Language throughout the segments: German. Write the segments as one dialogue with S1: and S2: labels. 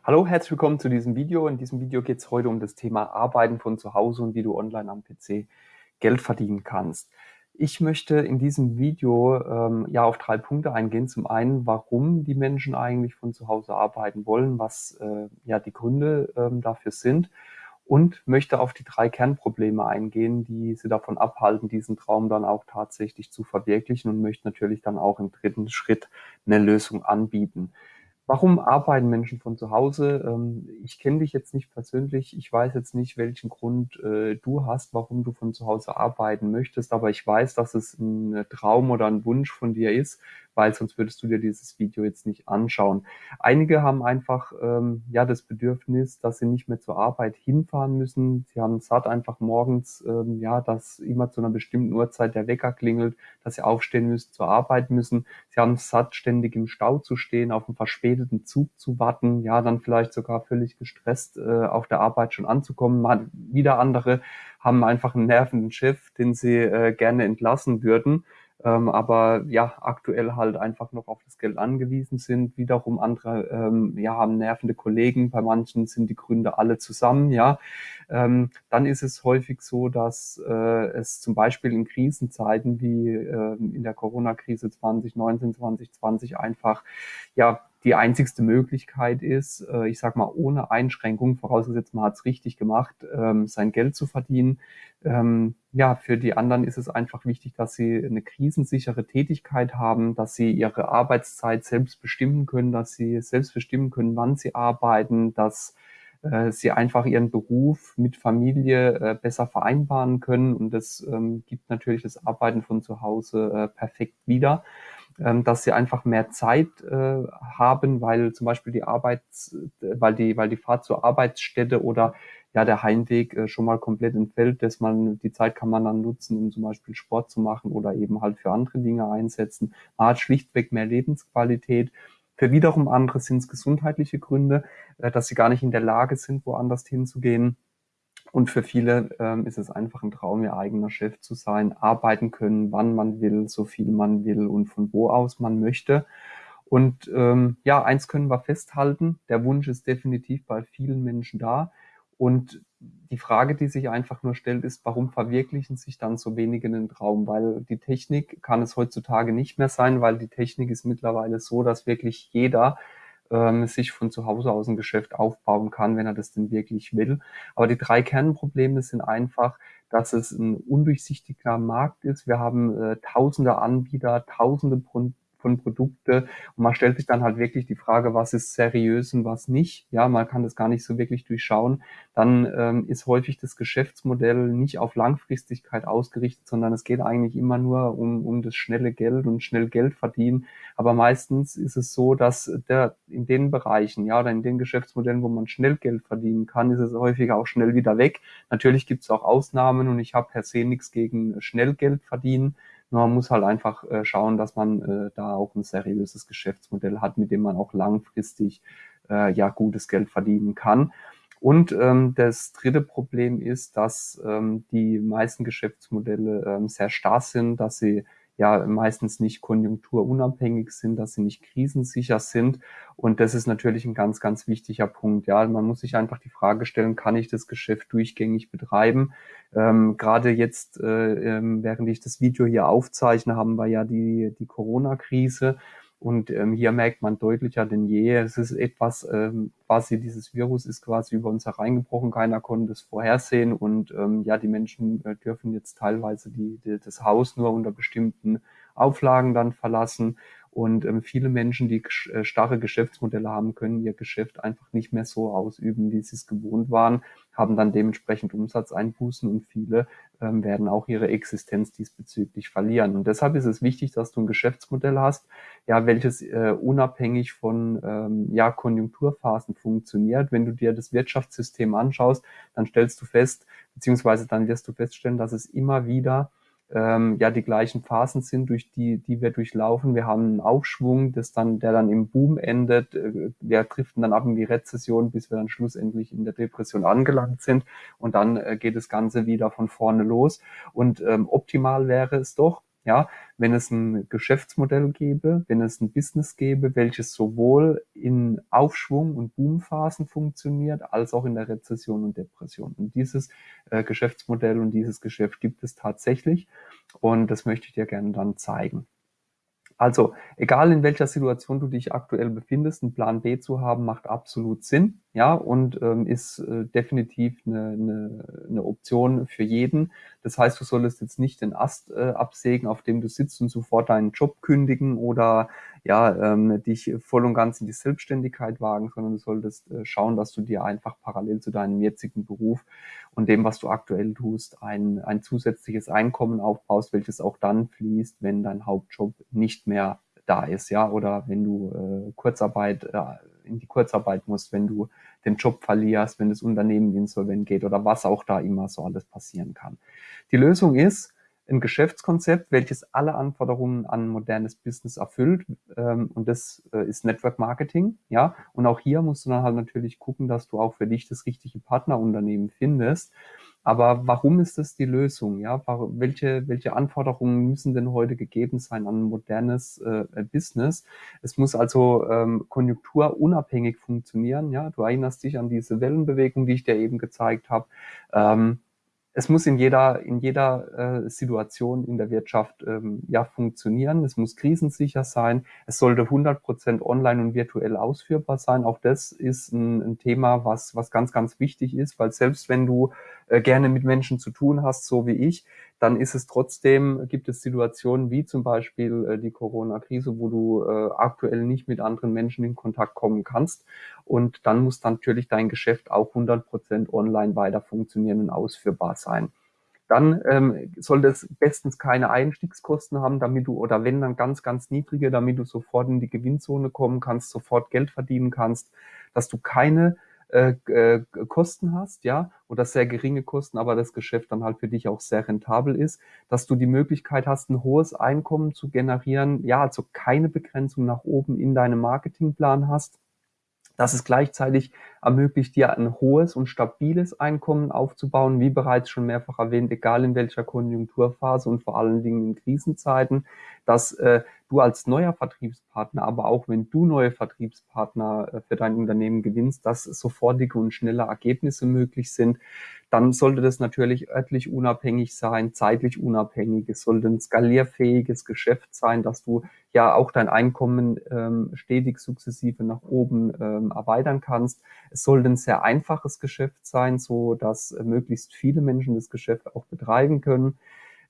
S1: Hallo, herzlich willkommen zu diesem Video. In diesem Video geht es heute um das Thema Arbeiten von zu Hause und wie du online am PC Geld verdienen kannst. Ich möchte in diesem Video ähm, ja auf drei Punkte eingehen. Zum einen, warum die Menschen eigentlich von zu Hause arbeiten wollen, was äh, ja die Gründe ähm, dafür sind und möchte auf die drei Kernprobleme eingehen, die sie davon abhalten, diesen Traum dann auch tatsächlich zu verwirklichen und möchte natürlich dann auch im dritten Schritt eine Lösung anbieten. Warum arbeiten Menschen von zu Hause? Ähm, ich kenne dich jetzt nicht persönlich. Ich weiß jetzt nicht, welchen Grund äh, du hast, warum du von zu Hause arbeiten möchtest. Aber ich weiß, dass es ein Traum oder ein Wunsch von dir ist, weil sonst würdest du dir dieses Video jetzt nicht anschauen. Einige haben einfach ähm, ja das Bedürfnis, dass sie nicht mehr zur Arbeit hinfahren müssen. Sie haben satt einfach morgens, ähm, ja, dass immer zu einer bestimmten Uhrzeit der Wecker klingelt, dass sie aufstehen müssen, zur Arbeit müssen. Sie haben satt, ständig im Stau zu stehen, auf einen verspäteten Zug zu warten, ja, dann vielleicht sogar völlig gestresst äh, auf der Arbeit schon anzukommen. Mal wieder andere haben einfach einen nervenden Chef, den sie äh, gerne entlassen würden ähm, aber ja, aktuell halt einfach noch auf das Geld angewiesen sind. Wiederum andere ähm, ja, haben nervende Kollegen, bei manchen sind die Gründe alle zusammen, ja. Ähm, dann ist es häufig so, dass äh, es zum Beispiel in Krisenzeiten wie äh, in der Corona-Krise 2019, 2020 einfach ja die einzigste Möglichkeit ist, äh, ich sag mal, ohne Einschränkung, vorausgesetzt man hat es richtig gemacht, ähm, sein Geld zu verdienen. Ähm, ja, für die anderen ist es einfach wichtig, dass sie eine krisensichere Tätigkeit haben, dass sie ihre Arbeitszeit selbst bestimmen können, dass sie selbst bestimmen können, wann sie arbeiten, dass äh, sie einfach ihren Beruf mit Familie äh, besser vereinbaren können. Und das ähm, gibt natürlich das Arbeiten von zu Hause perfekt wieder dass sie einfach mehr Zeit äh, haben, weil zum Beispiel die Arbeits, weil die, weil die Fahrt zur Arbeitsstätte oder ja der Heimweg äh, schon mal komplett entfällt, dass man die Zeit kann man dann nutzen, um zum Beispiel Sport zu machen oder eben halt für andere Dinge einsetzen. Man hat schlichtweg mehr Lebensqualität. Für wiederum andere sind es gesundheitliche Gründe, äh, dass sie gar nicht in der Lage sind, woanders hinzugehen. Und für viele ähm, ist es einfach ein Traum, ihr eigener Chef zu sein, arbeiten können, wann man will, so viel man will und von wo aus man möchte. Und ähm, ja, eins können wir festhalten, der Wunsch ist definitiv bei vielen Menschen da. Und die Frage, die sich einfach nur stellt, ist, warum verwirklichen sich dann so wenige den Traum? Weil die Technik kann es heutzutage nicht mehr sein, weil die Technik ist mittlerweile so, dass wirklich jeder ähm, sich von zu Hause aus ein Geschäft aufbauen kann, wenn er das denn wirklich will. Aber die drei Kernprobleme sind einfach, dass es ein undurchsichtiger Markt ist. Wir haben äh, tausende Anbieter, tausende von Produkte. Und man stellt sich dann halt wirklich die Frage, was ist seriös und was nicht. Ja, man kann das gar nicht so wirklich durchschauen. Dann ähm, ist häufig das Geschäftsmodell nicht auf Langfristigkeit ausgerichtet, sondern es geht eigentlich immer nur um, um das schnelle Geld und schnell Geld verdienen. Aber meistens ist es so, dass der in den Bereichen, ja, oder in den Geschäftsmodellen, wo man schnell Geld verdienen kann, ist es häufig auch schnell wieder weg. Natürlich gibt es auch Ausnahmen und ich habe per se nichts gegen schnell Geld verdienen. Man muss halt einfach äh, schauen, dass man äh, da auch ein seriöses Geschäftsmodell hat, mit dem man auch langfristig äh, ja gutes Geld verdienen kann. Und ähm, das dritte Problem ist, dass ähm, die meisten Geschäftsmodelle ähm, sehr starr sind, dass sie ja meistens nicht konjunkturunabhängig sind, dass sie nicht krisensicher sind. Und das ist natürlich ein ganz, ganz wichtiger Punkt. Ja, man muss sich einfach die Frage stellen, kann ich das Geschäft durchgängig betreiben? Ähm, Gerade jetzt, äh, ähm, während ich das Video hier aufzeichne, haben wir ja die, die Corona-Krise. Und ähm, hier merkt man deutlicher denn je, es ist etwas, ähm, quasi dieses Virus ist quasi über uns hereingebrochen, keiner konnte es vorhersehen. Und ähm, ja, die Menschen äh, dürfen jetzt teilweise die, die, das Haus nur unter bestimmten Auflagen dann verlassen. Und ähm, viele Menschen, die äh, starre Geschäftsmodelle haben, können ihr Geschäft einfach nicht mehr so ausüben, wie sie es gewohnt waren, haben dann dementsprechend Umsatzeinbußen und viele ähm, werden auch ihre Existenz diesbezüglich verlieren. Und deshalb ist es wichtig, dass du ein Geschäftsmodell hast, ja, welches äh, unabhängig von ähm, ja, Konjunkturphasen funktioniert. Wenn du dir das Wirtschaftssystem anschaust, dann stellst du fest, beziehungsweise dann wirst du feststellen, dass es immer wieder ähm, ja die gleichen Phasen sind, durch die, die wir durchlaufen. Wir haben einen Aufschwung, das dann, der dann im Boom endet. Äh, wir driften dann ab in die Rezession, bis wir dann schlussendlich in der Depression angelangt sind. Und dann äh, geht das Ganze wieder von vorne los. Und ähm, optimal wäre es doch, Ja, wenn es ein Geschäftsmodell gäbe, wenn es ein Business gäbe, welches sowohl in Aufschwung und Boomphasen funktioniert, als auch in der Rezession und Depression. Und dieses äh, Geschäftsmodell und dieses Geschäft gibt es tatsächlich. Und das möchte ich dir gerne dann zeigen. Also, egal in welcher Situation du dich aktuell befindest, einen Plan B zu haben, macht absolut Sinn, ja, und ähm, ist äh, definitiv eine, eine, eine Option für jeden. Das heißt, du solltest jetzt nicht den Ast äh, absägen, auf dem du sitzt und sofort deinen Job kündigen oder ja, ähm, dich voll und ganz in die Selbstständigkeit wagen, sondern du solltest äh, schauen, dass du dir einfach parallel zu deinem jetzigen Beruf und dem, was du aktuell tust, ein, ein zusätzliches Einkommen aufbaust, welches auch dann fließt, wenn dein Hauptjob nicht mehr da ist, ja, oder wenn du äh, Kurzarbeit äh, in die Kurzarbeit musst, wenn du den Job verlierst, wenn das Unternehmen insolvent geht oder was auch da immer so alles passieren kann. Die Lösung ist, ein Geschäftskonzept, welches alle Anforderungen an modernes Business erfüllt. Ähm, und das äh, ist Network Marketing. Ja, und auch hier musst du dann halt natürlich gucken, dass du auch für dich das richtige Partnerunternehmen findest. Aber warum ist das die Lösung? Ja, welche, welche Anforderungen müssen denn heute gegeben sein an ein modernes äh, Business? Es muss also ähm, konjunkturunabhängig funktionieren. Ja, du erinnerst dich an diese Wellenbewegung, die ich dir eben gezeigt habe. Ähm, es muss in jeder, in jeder äh, Situation in der Wirtschaft ähm, ja funktionieren. Es muss krisensicher sein. Es sollte 100 Prozent online und virtuell ausführbar sein. Auch das ist ein, ein, Thema, was, was ganz, ganz wichtig ist, weil selbst wenn du äh, gerne mit Menschen zu tun hast, so wie ich, dann ist es trotzdem, gibt es Situationen wie zum Beispiel äh, die Corona-Krise, wo du äh, aktuell nicht mit anderen Menschen in Kontakt kommen kannst. Und dann muss natürlich dein Geschäft auch 100 Prozent online weiter funktionieren und ausführbar sein. Dann ähm, sollte es bestens keine Einstiegskosten haben, damit du, oder wenn dann ganz, ganz niedrige, damit du sofort in die Gewinnzone kommen kannst, sofort Geld verdienen kannst, dass du keine äh, äh, Kosten hast, ja, oder sehr geringe Kosten, aber das Geschäft dann halt für dich auch sehr rentabel ist, dass du die Möglichkeit hast, ein hohes Einkommen zu generieren, ja, also keine Begrenzung nach oben in deinem Marketingplan hast, dass es gleichzeitig ermöglicht dir ein hohes und stabiles Einkommen aufzubauen, wie bereits schon mehrfach erwähnt, egal in welcher Konjunkturphase und vor allen Dingen in Krisenzeiten, dass äh, du als neuer Vertriebspartner, aber auch wenn du neue Vertriebspartner äh, für dein Unternehmen gewinnst, dass sofortige und schnelle Ergebnisse möglich sind, dann sollte das natürlich örtlich unabhängig sein, zeitlich unabhängig. Es sollte ein skalierfähiges Geschäft sein, dass du ja auch dein Einkommen ähm, stetig sukzessive nach oben ähm, erweitern kannst. Es sollte ein sehr einfaches Geschäft sein, so dass äh, möglichst viele Menschen das Geschäft auch betreiben können.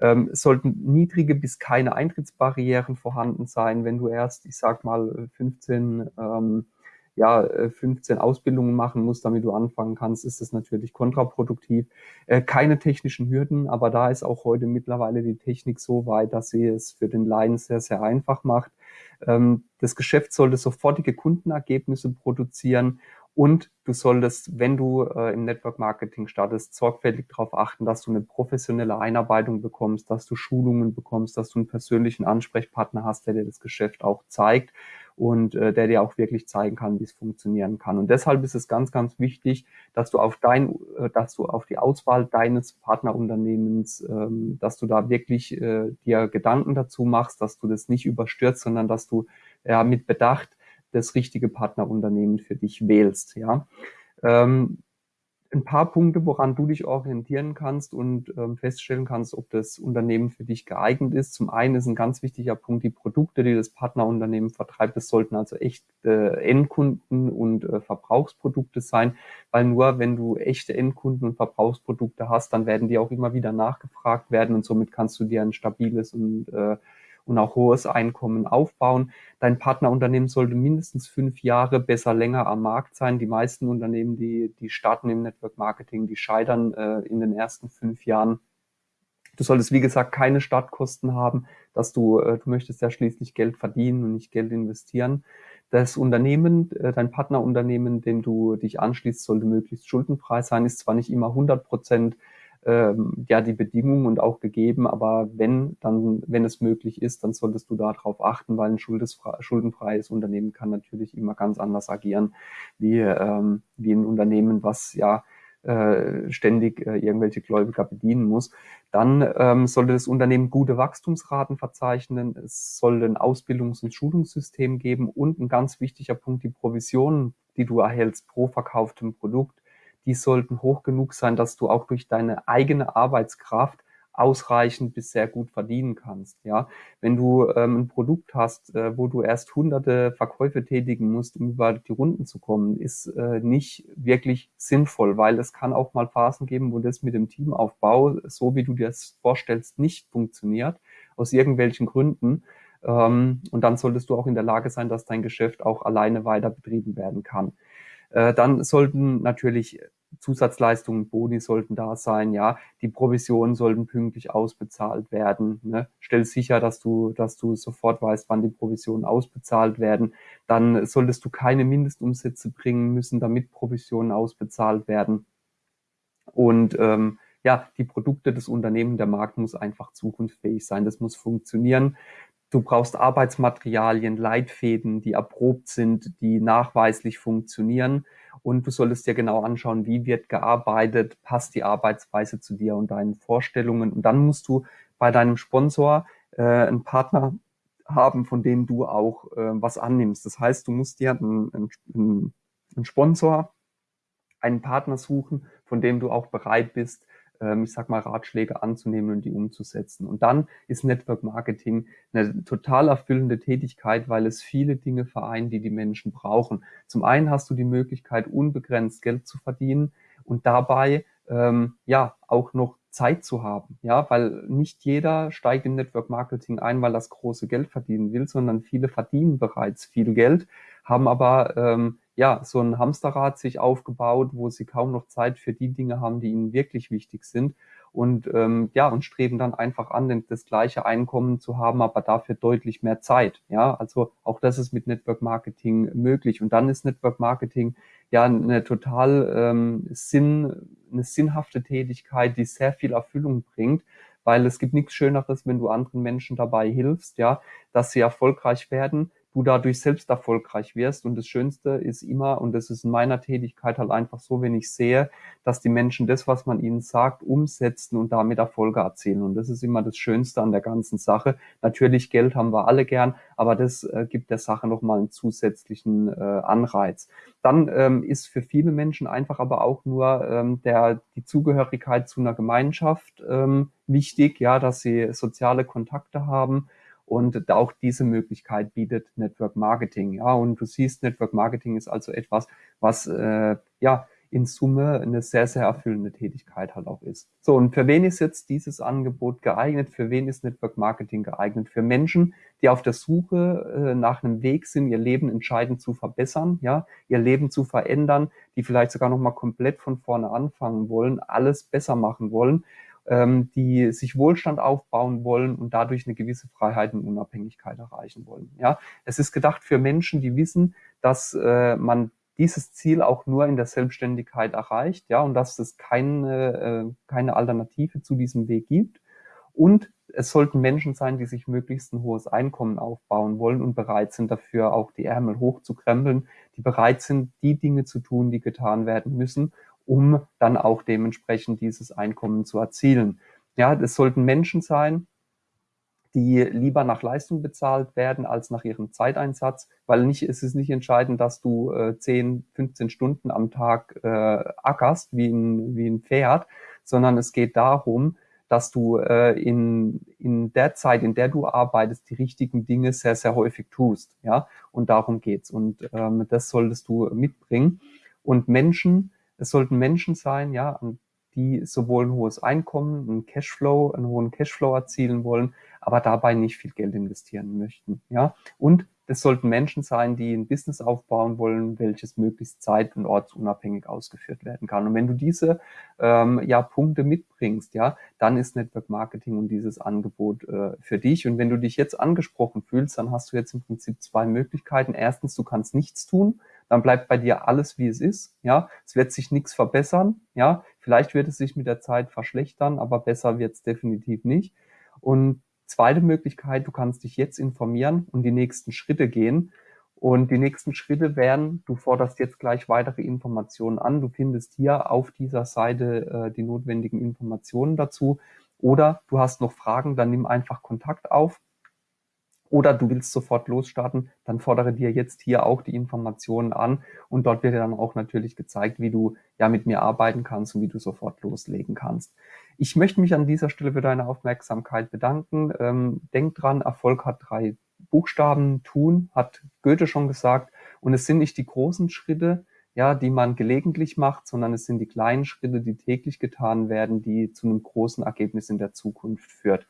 S1: Ähm, es sollten niedrige bis keine Eintrittsbarrieren vorhanden sein. Wenn du erst, ich sag mal, 15 ähm, ja, 15 äh, Ausbildungen machen musst, damit du anfangen kannst, ist das natürlich kontraproduktiv. Äh, keine technischen Hürden, aber da ist auch heute mittlerweile die Technik so weit, dass sie es für den Laien sehr, sehr einfach macht. Ähm, das Geschäft sollte sofortige Kundenergebnisse produzieren und du solltest, wenn du äh, im Network Marketing startest, sorgfältig darauf achten, dass du eine professionelle Einarbeitung bekommst, dass du Schulungen bekommst, dass du einen persönlichen Ansprechpartner hast, der dir das Geschäft auch zeigt und äh, der dir auch wirklich zeigen kann, wie es funktionieren kann. Und deshalb ist es ganz, ganz wichtig, dass du auf dein, äh, dass du auf die Auswahl deines Partnerunternehmens, ähm, dass du da wirklich äh, dir Gedanken dazu machst, dass du das nicht überstürzt, sondern dass du ja mit Bedacht das richtige Partnerunternehmen für dich wählst. Ja. Ähm, ein paar Punkte, woran du dich orientieren kannst und ähm, feststellen kannst, ob das Unternehmen für dich geeignet ist. Zum einen ist ein ganz wichtiger Punkt die Produkte, die das Partnerunternehmen vertreibt. Das sollten also echt äh, Endkunden und äh, Verbrauchsprodukte sein, weil nur wenn du echte Endkunden und Verbrauchsprodukte hast, dann werden die auch immer wieder nachgefragt werden und somit kannst du dir ein stabiles und äh, und auch hohes Einkommen aufbauen. Dein Partnerunternehmen sollte mindestens fünf Jahre, besser länger am Markt sein. Die meisten Unternehmen, die, die starten im Network Marketing, die scheitern äh, in den ersten fünf Jahren. Du solltest, wie gesagt, keine Startkosten haben, dass du, äh, du möchtest ja schließlich Geld verdienen und nicht Geld investieren. Das Unternehmen, äh, dein Partnerunternehmen, dem du dich anschließt, sollte möglichst schuldenfrei sein, ist zwar nicht immer 100 Prozent ähm, ja die Bedingungen und auch gegeben, aber wenn dann, wenn es möglich ist, dann solltest du darauf achten, weil ein schuldenfreies Unternehmen kann natürlich immer ganz anders agieren wie, ähm, wie ein Unternehmen, was ja äh, ständig äh, irgendwelche Gläubiger bedienen muss. Dann ähm, sollte das Unternehmen gute Wachstumsraten verzeichnen. Es soll ein Ausbildungs- und Schulungssystem geben und ein ganz wichtiger Punkt, die Provisionen, die du erhältst pro verkauftem Produkt, die sollten hoch genug sein, dass du auch durch deine eigene Arbeitskraft ausreichend bis sehr gut verdienen kannst. Ja, wenn du ähm, ein Produkt hast, äh, wo du erst hunderte Verkäufe tätigen musst, um über die Runden zu kommen, ist äh, nicht wirklich sinnvoll, weil es kann auch mal Phasen geben, wo das mit dem Teamaufbau, so wie du dir das vorstellst, nicht funktioniert, aus irgendwelchen Gründen. Ähm, und dann solltest du auch in der Lage sein, dass dein Geschäft auch alleine weiter betrieben werden kann. Äh, dann sollten natürlich Zusatzleistungen, Boni sollten da sein, ja. Die Provisionen sollten pünktlich ausbezahlt werden. Ne? Stell sicher, dass du, dass du sofort weißt, wann die Provisionen ausbezahlt werden. Dann solltest du keine Mindestumsätze bringen müssen, damit Provisionen ausbezahlt werden. Und ähm, ja, die Produkte des Unternehmens, der Markt muss einfach zukunftsfähig sein. Das muss funktionieren. Du brauchst Arbeitsmaterialien, Leitfäden, die erprobt sind, die nachweislich funktionieren. Und du solltest dir genau anschauen, wie wird gearbeitet, passt die Arbeitsweise zu dir und deinen Vorstellungen. Und dann musst du bei deinem Sponsor äh, einen Partner haben, von dem du auch äh, was annimmst. Das heißt, du musst dir einen, einen, einen Sponsor, einen Partner suchen, von dem du auch bereit bist, ich sag mal, Ratschläge anzunehmen und die umzusetzen. Und dann ist Network Marketing eine total erfüllende Tätigkeit, weil es viele Dinge vereint, die die Menschen brauchen. Zum einen hast du die Möglichkeit, unbegrenzt Geld zu verdienen und dabei ähm, ja auch noch Zeit zu haben, ja, weil nicht jeder steigt im Network Marketing ein, weil das große Geld verdienen will, sondern viele verdienen bereits viel Geld, haben aber ähm, ja, so ein Hamsterrad sich aufgebaut, wo sie kaum noch Zeit für die Dinge haben, die ihnen wirklich wichtig sind. Und ähm, ja, und streben dann einfach an, das gleiche Einkommen zu haben, aber dafür deutlich mehr Zeit. Ja, also auch das ist mit Network Marketing möglich. Und dann ist Network Marketing ja eine total ähm, Sinn, eine sinnhafte Tätigkeit, die sehr viel Erfüllung bringt, weil es gibt nichts Schöneres, wenn du anderen Menschen dabei hilfst, ja, dass sie erfolgreich werden du dadurch selbst erfolgreich wirst. Und das Schönste ist immer, und das ist in meiner Tätigkeit halt einfach so, wenn ich sehe, dass die Menschen das, was man ihnen sagt, umsetzen und damit Erfolge erzielen. Und das ist immer das Schönste an der ganzen Sache. Natürlich, Geld haben wir alle gern, aber das äh, gibt der Sache nochmal einen zusätzlichen äh, Anreiz. Dann ähm, ist für viele Menschen einfach aber auch nur ähm, der, die Zugehörigkeit zu einer Gemeinschaft ähm, wichtig, ja, dass sie soziale Kontakte haben und auch diese Möglichkeit bietet Network Marketing. Ja, und du siehst, Network Marketing ist also etwas, was äh, ja in Summe eine sehr, sehr erfüllende Tätigkeit halt auch ist. So, und für wen ist jetzt dieses Angebot geeignet? Für wen ist Network Marketing geeignet? Für Menschen, die auf der Suche äh, nach einem Weg sind, ihr Leben entscheidend zu verbessern, ja, ihr Leben zu verändern, die vielleicht sogar nochmal komplett von vorne anfangen wollen, alles besser machen wollen ähm, die sich Wohlstand aufbauen wollen und dadurch eine gewisse Freiheit und Unabhängigkeit erreichen wollen. Ja, es ist gedacht für Menschen, die wissen, dass äh, man dieses Ziel auch nur in der Selbstständigkeit erreicht, ja, und dass es keine, äh, keine Alternative zu diesem Weg gibt. Und es sollten Menschen sein, die sich möglichst ein hohes Einkommen aufbauen wollen und bereit sind dafür auch die Ärmel hochzukrempeln, die bereit sind, die Dinge zu tun, die getan werden müssen um dann auch dementsprechend dieses Einkommen zu erzielen. Ja, das sollten Menschen sein, die lieber nach Leistung bezahlt werden als nach ihrem Zeiteinsatz, weil nicht, es ist nicht entscheidend, dass du äh, 10, 15 Stunden am Tag äh, ackerst wie ein, wie ein Pferd, sondern es geht darum, dass du äh, in, in der Zeit, in der du arbeitest, die richtigen Dinge sehr, sehr häufig tust. Ja, und darum geht's. Und ähm, das solltest du mitbringen. Und Menschen, es sollten Menschen sein, ja, die sowohl ein hohes Einkommen, einen Cashflow, einen hohen Cashflow erzielen wollen, aber dabei nicht viel Geld investieren möchten, ja. Und es sollten Menschen sein, die ein Business aufbauen wollen, welches möglichst zeit- und ortsunabhängig ausgeführt werden kann. Und wenn du diese ähm, ja, Punkte mitbringst, ja, dann ist Network Marketing und dieses Angebot äh, für dich. Und wenn du dich jetzt angesprochen fühlst, dann hast du jetzt im Prinzip zwei Möglichkeiten. Erstens, du kannst nichts tun, dann bleibt bei dir alles, wie es ist. Ja, es wird sich nichts verbessern. Ja, vielleicht wird es sich mit der Zeit verschlechtern, aber besser wird es definitiv nicht. Und zweite Möglichkeit, du kannst dich jetzt informieren und die nächsten Schritte gehen Und die nächsten Schritte wären, du forderst jetzt gleich weitere Informationen an. Du findest hier auf dieser Seite äh, die notwendigen Informationen dazu. Oder du hast noch Fragen, dann nimm einfach Kontakt auf. Oder du willst sofort losstarten, dann fordere dir jetzt hier auch die Informationen an und dort wird dir dann auch natürlich gezeigt, wie du ja mit mir arbeiten kannst und wie du sofort loslegen kannst. Ich möchte mich an dieser Stelle für deine Aufmerksamkeit bedanken. Ähm, denk dran, Erfolg hat drei Buchstaben tun, hat Goethe schon gesagt. Und es sind nicht die großen Schritte, ja, die man gelegentlich macht, sondern es sind die kleinen Schritte, die täglich getan werden, die zu einem großen Ergebnis in der Zukunft führt.